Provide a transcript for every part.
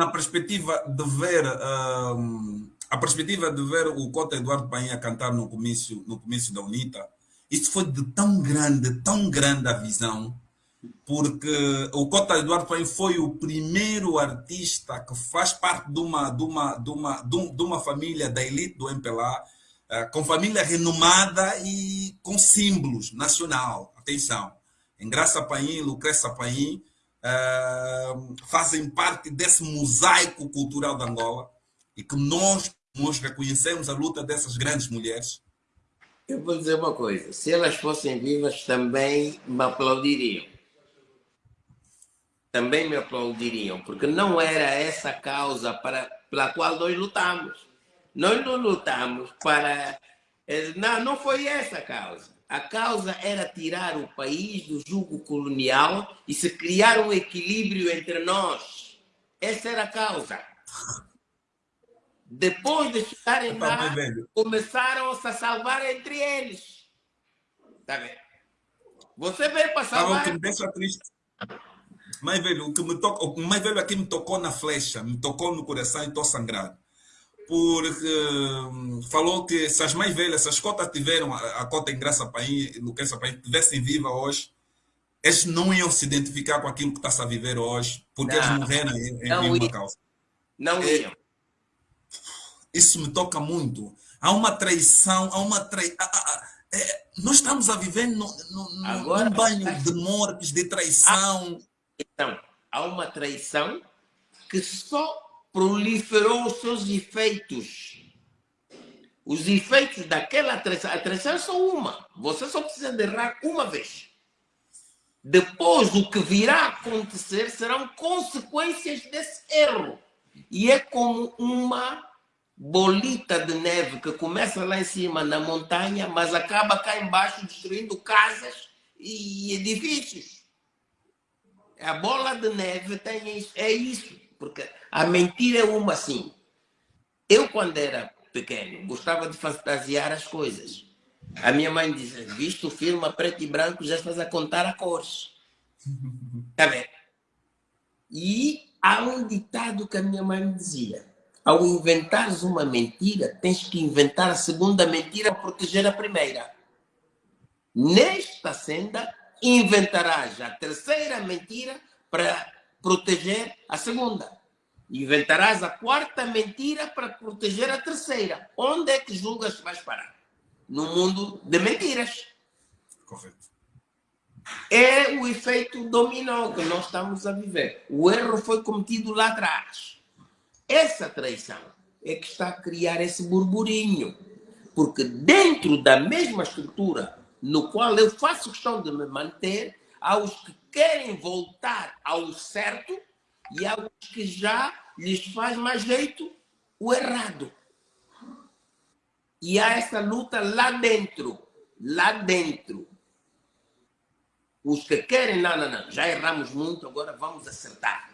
na perspectiva de ver a perspectiva de ver o Cota Eduardo Painha cantar no comício, no comício da UNITA, isso foi de tão grande, tão grande a visão, porque o Cota Eduardo Painha foi o primeiro artista que faz parte de uma, de uma, de uma, de uma família da elite do MPLA, eh, com família renomada e com símbolos nacional. Atenção, Engraça Paim, Lucrécia Paim, fazem parte desse mosaico cultural de Angola e que nós, nós reconhecemos a luta dessas grandes mulheres. Eu vou dizer uma coisa: se elas fossem vivas, também me aplaudiriam. Também me aplaudiriam, porque não era essa a causa para, pela qual nós lutamos. Nós não lutamos para. Eh, não, não foi essa a causa. A causa era tirar o país do jugo colonial e se criar um equilíbrio entre nós. Essa era a causa. Depois de chegarem lá, começaram-se a salvar entre eles. Tá vendo? Você veio para salvar... Ah, o que me deixa triste. Mais velho, o que me toca, o mais velho aqui me tocou na flecha, me tocou no coração e estou sangrado porque hum, falou que se as mais velhas, se as cotas tiveram, a, a cota em Graça Paim, Luquença Paim, tivessem viva hoje, eles não iam se identificar com aquilo que está a viver hoje, porque não, eles morreram em, em uma causa. Não é, iam. Isso me toca muito. Há uma traição, há uma traição. É, nós estamos a viver no, no, Agora, num banho de mortes, de traição. Então, há uma traição que só proliferou os seus efeitos. Os efeitos daquela traição, a traição é só uma. Você só precisa de errar uma vez. Depois, o que virá a acontecer serão consequências desse erro. E é como uma bolita de neve que começa lá em cima na montanha, mas acaba cá embaixo destruindo casas e edifícios. A bola de neve tem isso, é isso. Porque a mentira é uma assim. Eu, quando era pequeno, gostava de fantasiar as coisas. A minha mãe dizia, visto o filme a preto e branco, já estás a contar a cores. Está vendo? E há um ditado que a minha mãe dizia. Ao inventares uma mentira, tens que inventar a segunda mentira para proteger a primeira. Nesta senda, inventarás a terceira mentira para proteger a segunda. Inventarás a quarta mentira para proteger a terceira. Onde é que julgas que vais parar? No mundo de mentiras. Correto. É o efeito dominó que nós estamos a viver. O erro foi cometido lá atrás. Essa traição é que está a criar esse burburinho. Porque dentro da mesma estrutura no qual eu faço questão de me manter, há os que querem voltar ao certo e há os que já lhes faz mais jeito o errado. E há essa luta lá dentro, lá dentro. Os que querem, não, não, não, já erramos muito, agora vamos acertar.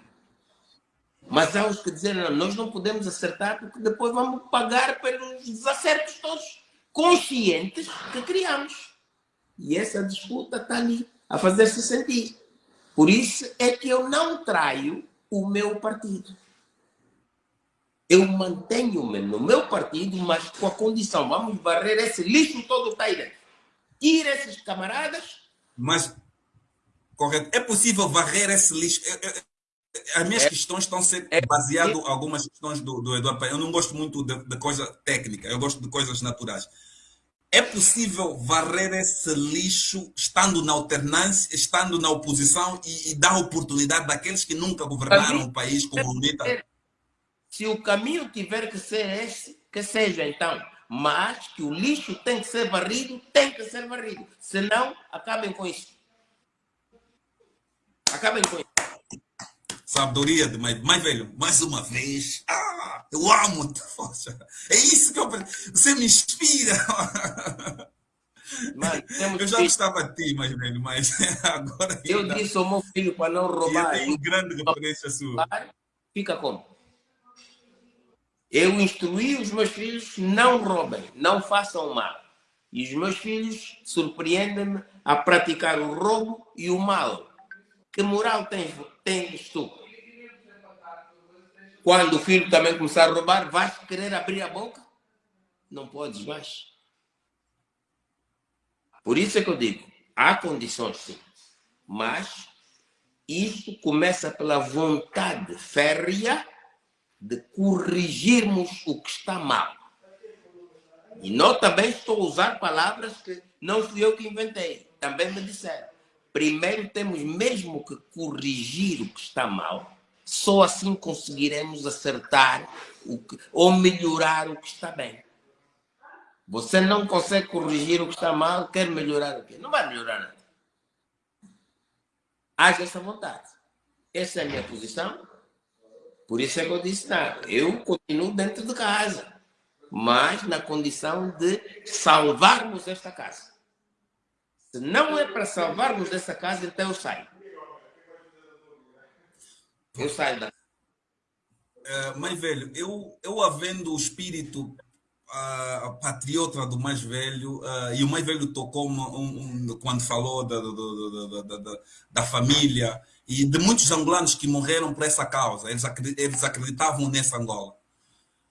Mas há os que dizem, não, nós não podemos acertar porque depois vamos pagar pelos desacertos todos conscientes que criamos. E essa disputa está ali a fazer-se sentir. Por isso é que eu não traio o meu partido. Eu mantenho-me no meu partido, mas com a condição, vamos varrer esse lixo todo que está aí dentro. Tira esses camaradas. Mas, correto, é possível varrer esse lixo? As minhas é, questões estão ser é, baseadas em algumas questões do, do Eduardo Eu não gosto muito de, de coisa técnica, eu gosto de coisas naturais. É possível varrer esse lixo estando na alternância, estando na oposição e, e dar oportunidade daqueles que nunca governaram o país como Unita? Se o caminho tiver que ser esse, que seja então. Mas que o lixo tem que ser varrido, tem que ser varrido. Senão, acabem com isso. Acabem com isso. Sabedoria de mais, mais velho, mais uma vez. Ah, eu amo Poxa, É isso que eu. Você me inspira. Eu já gostava de ti, mais velho, mas agora. Eu ainda... disse ao meu filho para não roubar. Eu tenho grande referência sua. Fica como? Eu instruí os meus filhos: não roubem, não façam mal. E os meus filhos surpreendem-me a praticar o roubo e o mal. Que moral tens, tens tu? Quando o filho também começar a roubar, vais querer abrir a boca? Não podes mais. Por isso é que eu digo, há condições sim, mas isso começa pela vontade férrea de corrigirmos o que está mal. E não também estou a usar palavras que não fui eu que inventei. Também me disseram. Primeiro temos mesmo que corrigir o que está mal. Só assim conseguiremos acertar o que, ou melhorar o que está bem. Você não consegue corrigir o que está mal, quer melhorar o quê? Não vai melhorar nada. Haja essa vontade. Essa é a minha posição. Por isso é que eu disse, não, eu continuo dentro de casa, mas na condição de salvarmos esta casa. Se não é para salvarmos essa casa, então eu saio. Eu saio da. Uh, mãe velho, eu, eu havendo o espírito uh, patriota do mais velho, uh, e o mais velho tocou um, um, quando falou da, da, da, da, da família e de muitos angolanos que morreram por essa causa. Eles, eles acreditavam nessa Angola.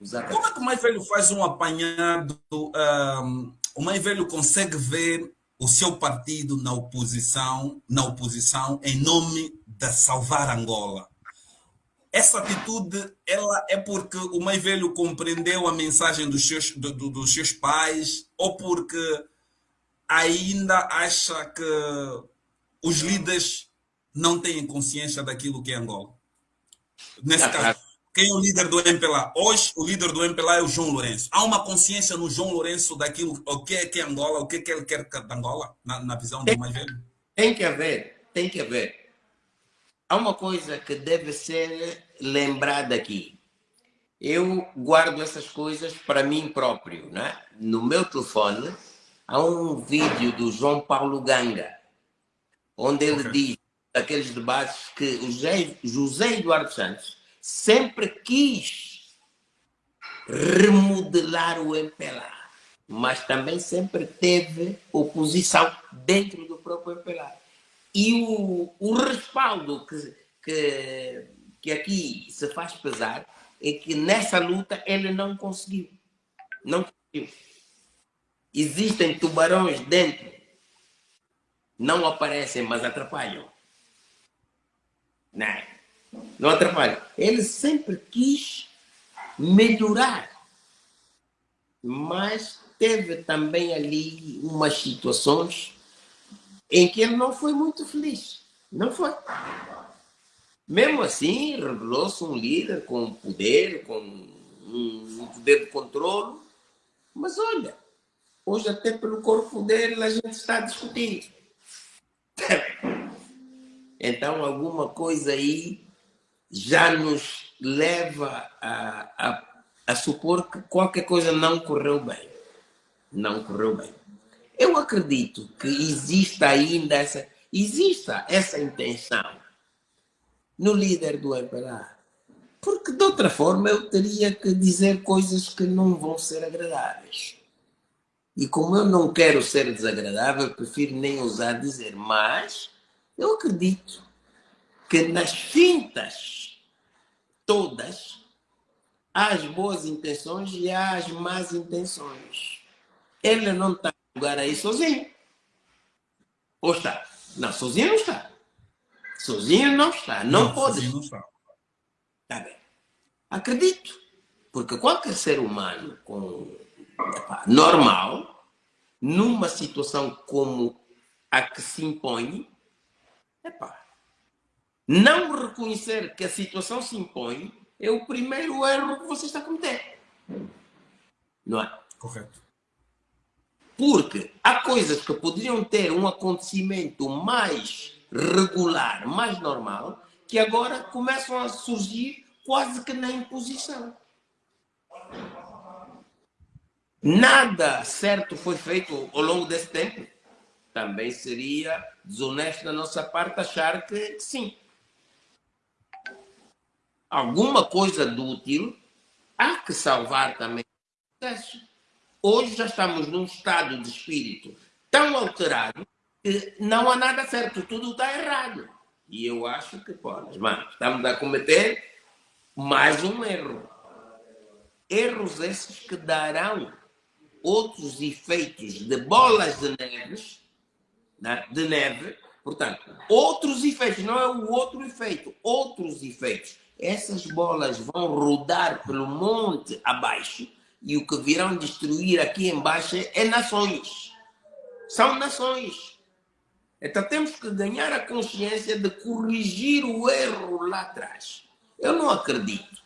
Exatamente. Como é que o mais velho faz um apanhado? Um, o mais velho consegue ver o seu partido na oposição, na oposição em nome de salvar Angola. Essa atitude ela é porque o mais velho compreendeu a mensagem dos seus, do, do, dos seus pais ou porque ainda acha que os líderes não têm consciência daquilo que é Angola. Nesse caso, quem é o líder do MPLA? Hoje, o líder do MPLA é o João Lourenço. Há uma consciência no João Lourenço daquilo, o que é que é Angola, o que, é que ele quer de Angola, na, na visão tem, do mais velho? Tem que haver, tem que haver. Há uma coisa que deve ser lembrada aqui. Eu guardo essas coisas para mim próprio. Né? No meu telefone há um vídeo do João Paulo Ganga, onde ele okay. diz aqueles debates que o José, José Eduardo Santos sempre quis remodelar o MPLA, mas também sempre teve oposição dentro do próprio MPLA. E o, o respaldo que, que, que aqui se faz pesar é que nessa luta ele não conseguiu. Não conseguiu. Existem tubarões dentro. Não aparecem, mas atrapalham. Não. Não atrapalha. Ele sempre quis melhorar. Mas teve também ali umas situações em que ele não foi muito feliz. Não foi. Mesmo assim, revelou-se um líder com poder, com um poder de controle. Mas olha, hoje até pelo corpo dele a gente está discutindo. Então, alguma coisa aí já nos leva a, a, a supor que qualquer coisa não correu bem. Não correu bem. Eu acredito que exista ainda essa, exista essa intenção no líder do MPLA. Porque de outra forma eu teria que dizer coisas que não vão ser agradáveis. E como eu não quero ser desagradável, prefiro nem usar dizer. Mas eu acredito que nas fintas todas há as boas intenções e há as más intenções. Ele não está lugar aí sozinho. Ou está? Não, sozinho não está. Sozinho não está. Não, não pode. Não está. Tá bem. Acredito. Porque qualquer ser humano com, normal, numa situação como a que se impõe, epá, não reconhecer que a situação se impõe é o primeiro erro que você está a cometer. Não é? Correto. Porque há coisas que poderiam ter um acontecimento mais regular, mais normal, que agora começam a surgir quase que na imposição. Nada certo foi feito ao longo desse tempo. Também seria desonesto da nossa parte achar que sim. Alguma coisa do útil há que salvar também o processo. Hoje já estamos num estado de espírito tão alterado que não há nada certo, tudo está errado. E eu acho que, pô, mano, estamos a cometer Mais um erro. Erros esses que darão outros efeitos de bolas de neve, né? de neve, portanto, outros efeitos, não é o outro efeito, outros efeitos. Essas bolas vão rodar pelo monte abaixo e o que virão destruir aqui embaixo é nações. São nações. Então temos que ganhar a consciência de corrigir o erro lá atrás. Eu não acredito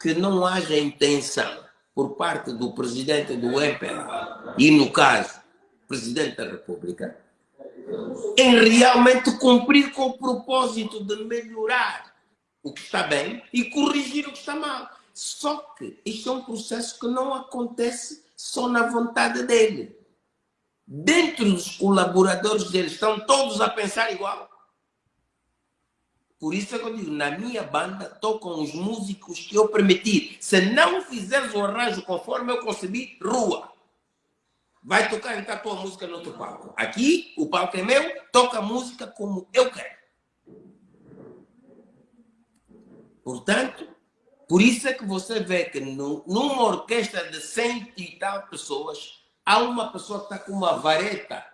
que não haja intenção por parte do presidente do MPLA e, no caso, presidente da República, em realmente cumprir com o propósito de melhorar o que está bem e corrigir o que está mal. Só que isto é um processo que não acontece só na vontade dele. Dentro dos colaboradores dele estão todos a pensar igual. Por isso é que eu digo, na minha banda tocam os músicos que eu permitir. Se não fizeres o arranjo conforme eu concebi, rua. Vai tocar então a tua música no outro palco. Aqui, o palco é meu, toca a música como eu quero. Portanto, por isso é que você vê que no, numa orquestra de cento e tal pessoas, há uma pessoa que está com uma vareta